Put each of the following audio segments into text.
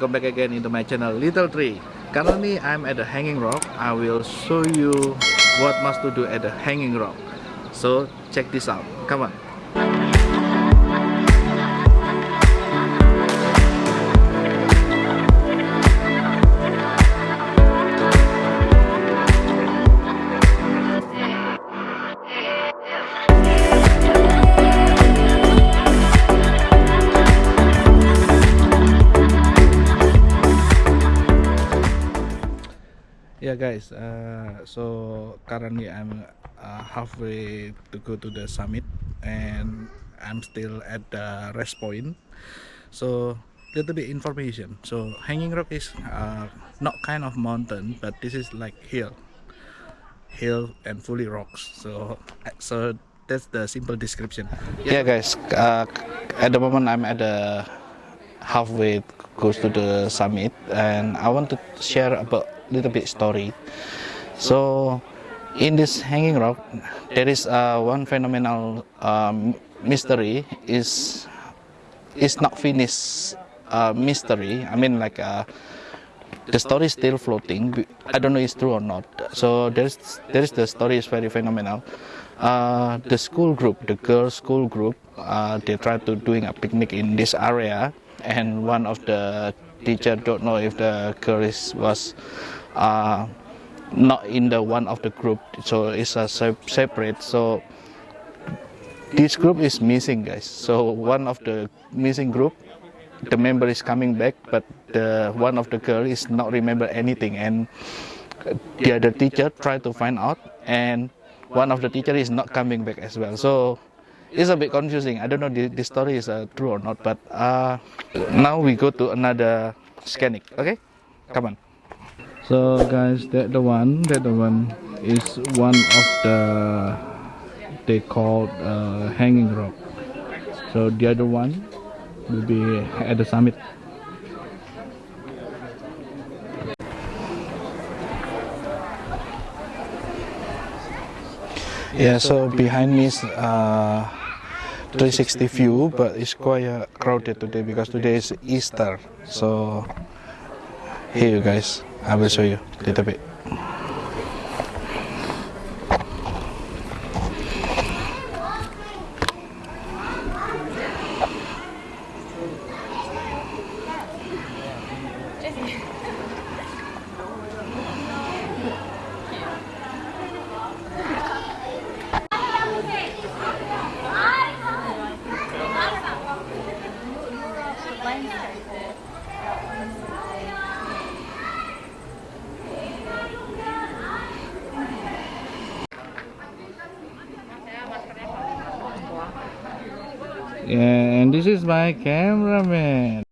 welcome back again into my channel Little Tree. Currently I'm at the Hanging Rock. I will show you what must to do at the Hanging Rock. So check this out. Come on. Yeah guys uh, so currently i'm uh, halfway to go to the summit and i'm still at the rest point. So little bit information. So hanging rock is uh, not kind of mountain but this is like hill. Hill and fully rocks. So so that's the simple description. Yeah, yeah guys uh, at the moment i'm at the halfway goes to the summit and i want to share about little bit story. So in this hanging rock, there is uh, one phenomenal um, mystery is is not finished uh, mystery. I mean like uh, the story is still floating. I don't know it's true or not. So there's there's the story is very phenomenal. Uh, the school group, the girls' school group, uh, they tried to doing a picnic in this area, and one of the teacher don't know if the girl is, was uh, not in the one of the group so it's a separate so this group is missing guys. So one of the missing group the member is coming back but the one of the girl is not remember anything. And the other teacher try to find out and one of the teacher is not coming back as well. So it's a bit confusing. I don't know the, the story is uh, true or not but uh, now we go to another scanning. Okay? Come on so guys that the one that the one is one of the they called uh, hanging rock. So the other one will be at the summit. Yeah so behind me is uh, 360 view but it's quite uh, crowded today because today is Easter. So here you guys I will show you a little bit and this is my cameraman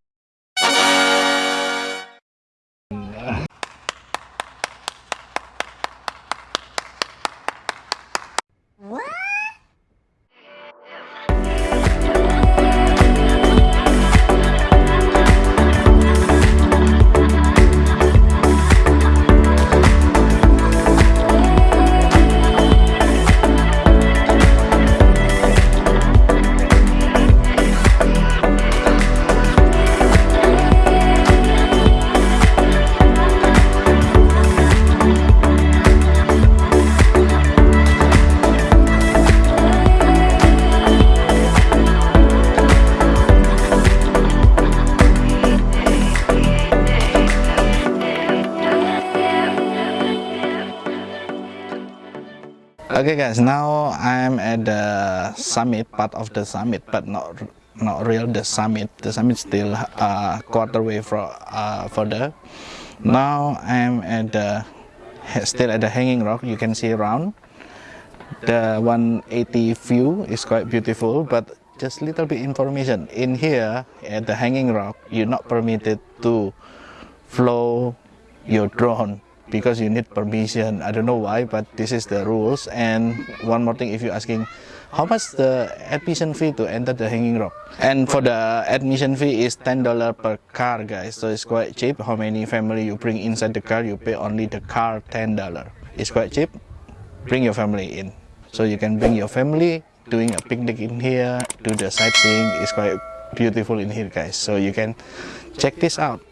okay guys now i'm at the summit part of the summit but not not real the summit. The summit still uh quarter way from uh further. Now i'm at the still at the hanging rock you can see around. The 180 view is quite beautiful but just little bit information. In here at the hanging rock you're not permitted to flow your drone because you need permission. I don't know why but this is the rules. And one more thing if you're asking how much the admission fee to enter the hanging rock? And for the admission fee is ten dollar per car guys. So it's quite cheap. How many family you bring inside the car you pay only the car ten dollar. It's quite cheap. Bring your family in. So you can bring your family doing a picnic in here do the sightseeing. It's quite beautiful in here guys. So you can check this out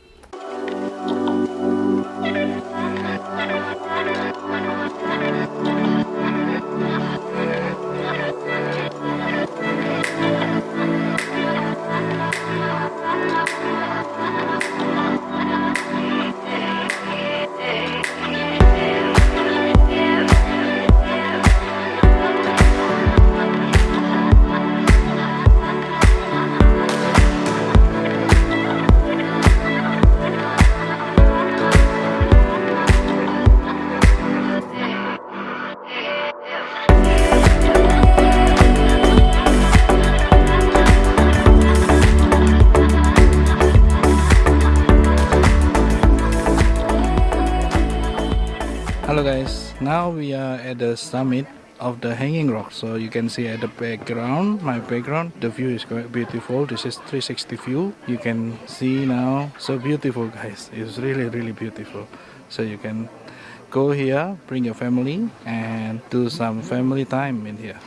now we are at the summit of the hanging rock. So you can see at the background my background the view is quite beautiful. This is 360 view. You can see now. So beautiful guys. It's really really beautiful. So you can go here bring your family and do some family time in here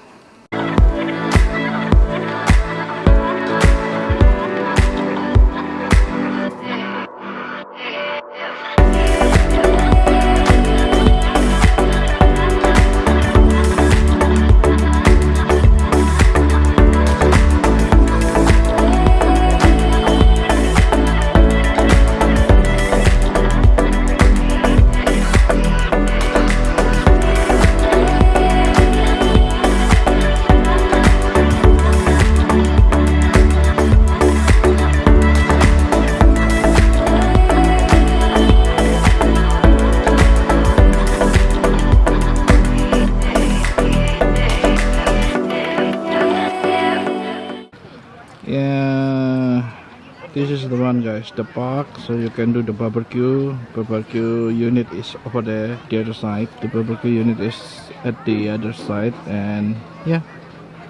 this is the one guys. The park so you can do the barbecue. Barbecue unit is over there the other side. The barbecue unit is at the other side and yeah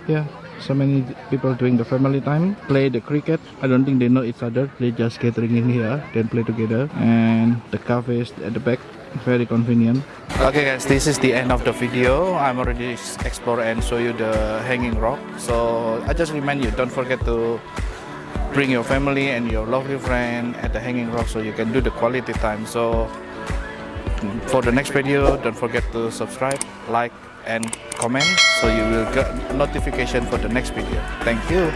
yeah. So many people doing the family time. Play the cricket. I don't think they know each other. They just gathering in here then play together. And the cafe is at the back. Very convenient. Okay guys this is the end of the video. I'm already explore and show you the hanging rock. So i just remind you don't forget to bring your family and your lovely friend at the hanging rock so you can do the quality time. So for the next video don't forget to subscribe like and comment so you will get notification for the next video. Thank you